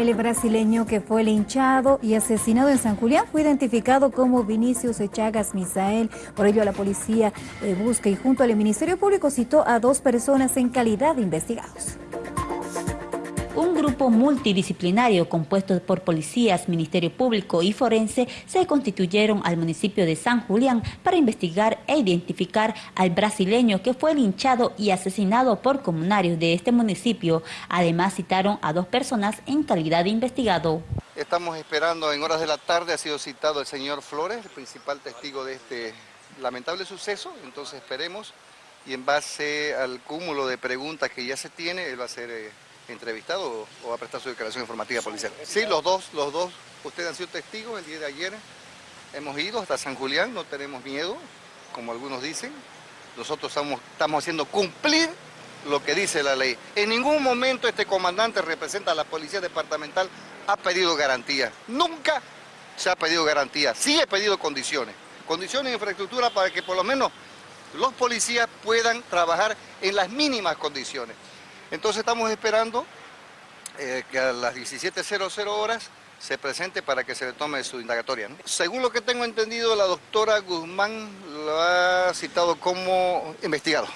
El brasileño que fue linchado y asesinado en San Julián fue identificado como Vinicius Echagas Misael. Por ello la policía eh, busca y junto al Ministerio Público citó a dos personas en calidad de investigados. Un grupo multidisciplinario compuesto por policías, Ministerio Público y Forense se constituyeron al municipio de San Julián para investigar e identificar al brasileño que fue linchado y asesinado por comunarios de este municipio. Además citaron a dos personas en calidad de investigado. Estamos esperando en horas de la tarde, ha sido citado el señor Flores, el principal testigo de este lamentable suceso, entonces esperemos y en base al cúmulo de preguntas que ya se tiene, él va a ser... Eh, entrevistado o, va a prestar su declaración informativa policial. Sí, los dos, los dos, ustedes han sido testigos el día de ayer. Hemos ido hasta San Julián, no tenemos miedo, como algunos dicen. Nosotros estamos, estamos haciendo cumplir lo que dice la ley. En ningún momento este comandante representa a la policía departamental, ha pedido garantía. Nunca se ha pedido garantía. Sí he pedido condiciones. Condiciones de infraestructura para que por lo menos los policías puedan trabajar en las mínimas condiciones. Entonces estamos esperando eh, que a las 17.00 horas se presente para que se le tome su indagatoria. Según lo que tengo entendido, la doctora Guzmán lo ha citado como investigado.